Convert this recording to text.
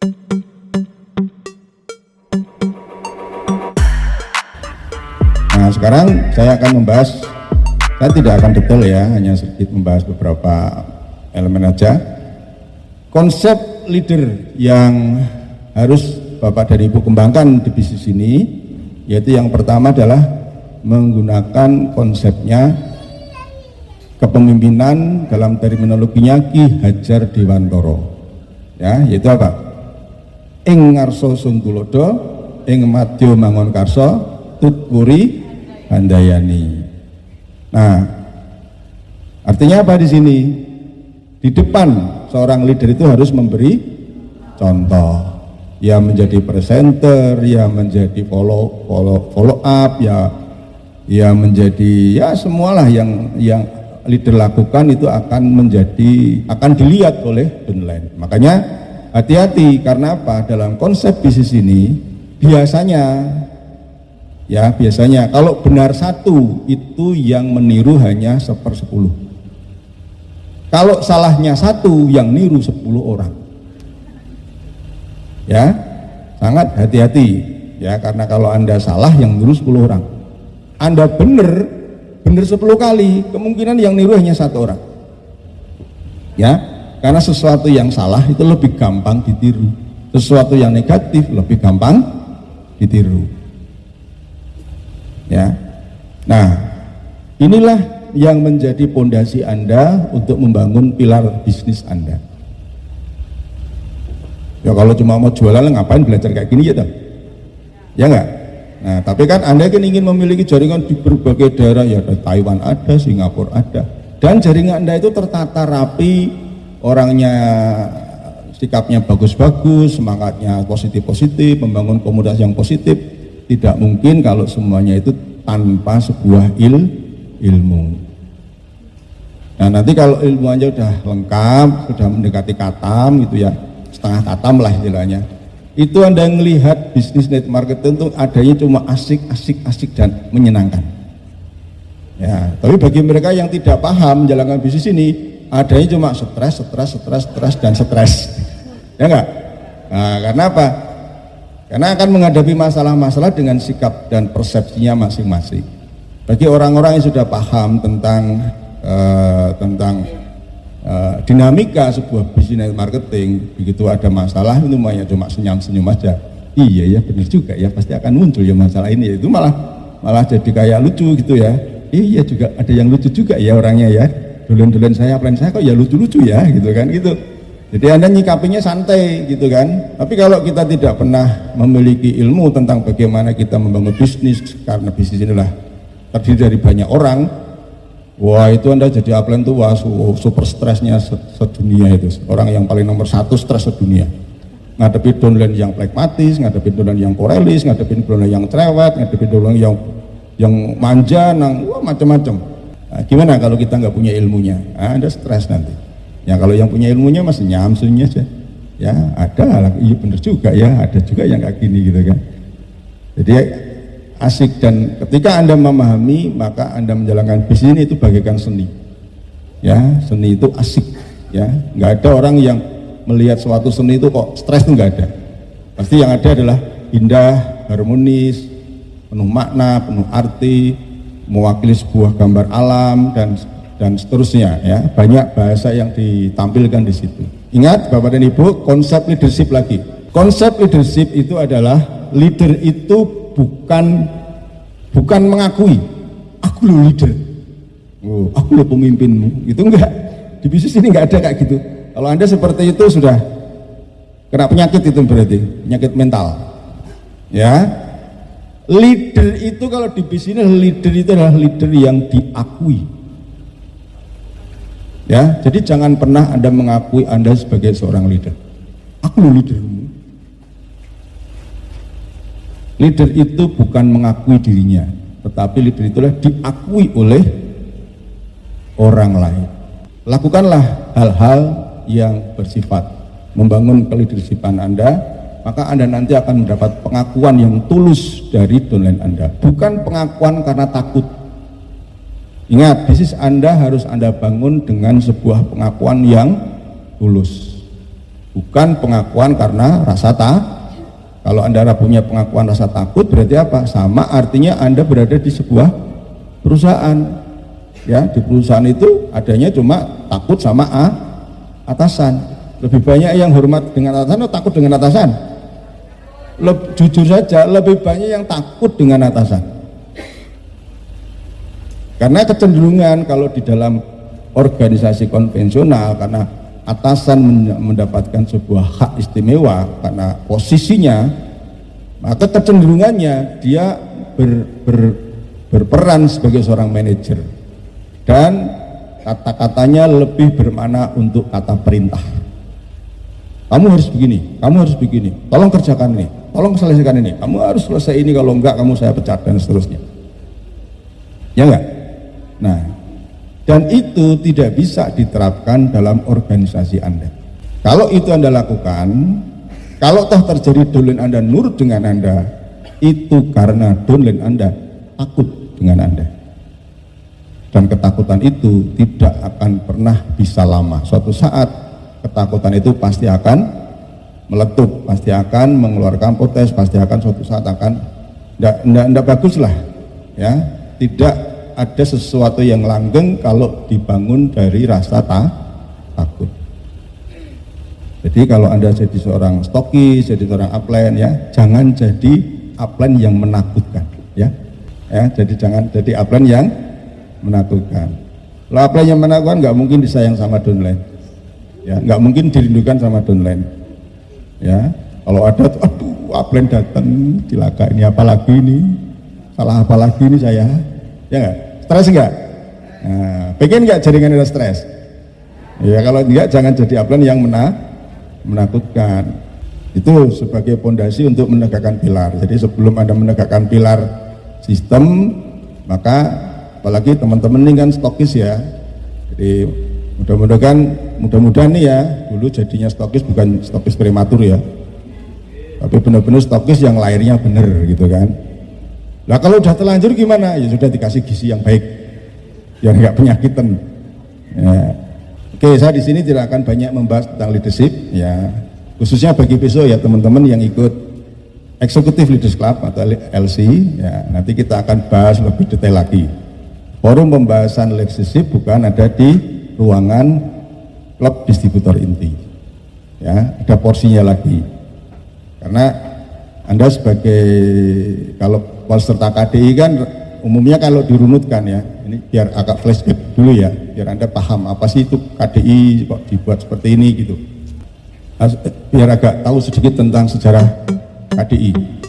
Nah sekarang saya akan membahas, saya tidak akan detail ya, hanya sedikit membahas beberapa elemen aja. Konsep leader yang harus Bapak dan Ibu kembangkan di bisnis ini, yaitu yang pertama adalah menggunakan konsepnya kepemimpinan dalam terminologinya Ki Hajar Dewantoro. Ya, yaitu apa? Ing ngarso suntulodo, ing madya mangun karso, tutpuri handayani. Nah, artinya apa di sini? Di depan seorang leader itu harus memberi contoh. Ya menjadi presenter, ya menjadi follow follow follow up, ya ya menjadi ya semualah yang yang leader lakukan itu akan menjadi akan dilihat oleh downline. Makanya hati-hati karena apa? Dalam konsep bisnis ini biasanya ya biasanya kalau benar satu itu yang meniru hanya sepersepuluh. Kalau salahnya satu yang niru sepuluh orang. Ya sangat hati-hati ya karena kalau anda salah yang niru sepuluh orang. Anda benar benar sepuluh kali kemungkinan yang niru hanya satu orang. Ya karena sesuatu yang salah itu lebih gampang ditiru. Sesuatu yang negatif lebih gampang ditiru. Ya. Nah inilah yang menjadi pondasi Anda untuk membangun pilar bisnis Anda. Ya kalau cuma mau jualan ngapain belajar kayak gini ya ya enggak nah tapi kan Anda kan ingin memiliki jaringan di berbagai daerah. Ya Taiwan ada Singapura ada. Dan jaringan Anda itu tertata rapi orangnya sikapnya bagus-bagus semangatnya positif-positif membangun komunitas yang positif tidak mungkin kalau semuanya itu tanpa sebuah il, ilmu. Nah nanti kalau ilmunya sudah lengkap, sudah mendekati katam gitu ya, setengah katam lah istilahnya. Itu Anda melihat bisnis net marketing itu adanya cuma asik, asik, asik dan menyenangkan. Ya, tapi bagi mereka yang tidak paham menjalankan bisnis ini, adanya cuma stres, stres, stres, stres dan stres. Ya enggak? Nah, karena apa? Karena akan menghadapi masalah-masalah dengan sikap dan persepsinya masing-masing. Bagi orang-orang yang sudah paham tentang uh, tentang uh, dinamika sebuah bisnis marketing, begitu ada masalah itu hanya cuma senyum-senyum aja. Iya ya benar juga ya pasti akan muncul ya masalah ini. Itu malah malah jadi kayak lucu gitu ya. Iya juga ada yang lucu juga ya orangnya ya. Dolen-dolen saya, plan saya kok ya lucu-lucu ya gitu kan gitu. Jadi Anda nyikapinya santai gitu kan. Tapi kalau kita tidak pernah memiliki ilmu tentang bagaimana kita membangun bisnis karena bisnis inilah terdiri dari banyak orang, wah itu Anda jadi upline tuh wah super stresnya sedunia itu. Orang yang paling nomor satu stres sedunia. Ngadepi downline yang pragmatis, ngadepi downline yang korelis, ngadepi downline yang cerewet, ngadepi downline yang yang manja, nang wah macam-macam. Nah, gimana kalau kita nggak punya ilmunya? Nah, anda stres nanti. Ya kalau yang punya ilmunya masih nyamsunya aja. Ya ada, iya bener juga ya, ada juga yang kayak gini gitu kan. Jadi asik dan ketika anda memahami maka anda menjalankan bisnis ini itu bagaikan seni. Ya seni itu asik. Ya nggak ada orang yang melihat suatu seni itu kok stres itu nggak ada. Pasti yang ada adalah indah, harmonis, penuh makna, penuh arti, mewakili sebuah gambar alam dan dan seterusnya ya. Banyak bahasa yang ditampilkan di situ. Ingat bapak dan ibu konsep leadership lagi. Konsep leadership itu adalah leader itu bukan bukan mengakui aku lo leader. Oh, aku lo pemimpinmu. Itu enggak. Di bisnis ini enggak ada kayak gitu. Kalau anda seperti itu sudah kena penyakit itu berarti penyakit mental. Ya leader itu kalau di bisnis leader itu adalah leader yang diakui Ya, jadi jangan pernah Anda mengakui Anda sebagai seorang leader. Aku lo leadermu. Leader itu bukan mengakui dirinya, tetapi leader itulah diakui oleh orang lain. Lakukanlah hal-hal yang bersifat membangun keleadershipan Anda, maka Anda nanti akan mendapat pengakuan yang tulus dari downline Anda. Bukan pengakuan karena takut, Ingat, bisnis Anda harus Anda bangun dengan sebuah pengakuan yang tulus. bukan pengakuan karena rasa tak kalau anda punya pengakuan rasa takut berarti apa? Sama artinya anda berada di sebuah perusahaan. Ya di perusahaan itu adanya cuma takut sama A atasan. Lebih banyak yang hormat dengan atasan atau takut dengan atasan Leb, jujur saja lebih banyak yang takut dengan atasan. Karena kecenderungan kalau di dalam organisasi konvensional karena atasan mendapatkan sebuah hak istimewa karena posisinya maka kecenderungannya dia ber, ber, berperan sebagai seorang manajer. Dan kata-katanya lebih bermakna untuk kata perintah. Kamu harus begini, kamu harus begini tolong kerjakan ini, tolong selesaikan ini. Kamu harus selesai ini kalau enggak kamu saya pecat dan seterusnya. Ya enggak? nah dan itu tidak bisa diterapkan dalam organisasi Anda. Kalau itu Anda lakukan kalau toh terjadi dolen Anda nurut dengan Anda itu karena dolen Anda takut dengan Anda. Dan ketakutan itu tidak akan pernah bisa lama. Suatu saat ketakutan itu pasti akan meletup, pasti akan mengeluarkan potes, pasti akan suatu saat akan tidak bagus lah ya. Tidak ada sesuatu yang langgeng kalau dibangun dari rasa ta, takut. Jadi kalau anda jadi seorang stokis, jadi seorang upline ya jangan jadi upline yang menakutkan ya. Ya jadi jangan jadi upline yang menakutkan. Kalau upline yang menakutkan nggak mungkin disayang sama downline. Ya nggak mungkin dirindukan sama downline ya kalau ada tuh aduh upline datang cilaka ini apalagi ini? Salah apalagi ini saya? Ya enggak stres enggak nah, pengen enggak jaringan ada stres? Ya kalau enggak jangan jadi upline yang mena menakutkan. Itu sebagai pondasi untuk menegakkan pilar. Jadi sebelum anda menegakkan pilar sistem maka apalagi teman-teman ini kan stokis ya. Jadi mudah-mudahan mudah-mudahan nih ya dulu jadinya stokis bukan stokis prematur ya. Tapi benar-benar stokis yang lahirnya benar gitu kan. Nah kalau udah terlanjur gimana? Ya sudah dikasih gizi yang baik. Yang nggak penyakitan. Ya. oke saya di sini tidak akan banyak membahas tentang leadership ya. Khususnya bagi besok ya teman-teman yang ikut Executive Leaders Club atau LC ya. Nanti kita akan bahas lebih detail lagi. Forum pembahasan leadership bukan ada di ruangan klub distributor inti. Ya ada porsinya lagi. Karena anda sebagai kalau peserta KDI kan umumnya kalau dirunutkan ya ini biar agak flashback dulu ya biar anda paham apa sih itu KDI kok dibuat seperti ini gitu. Biar agak tahu sedikit tentang sejarah KDI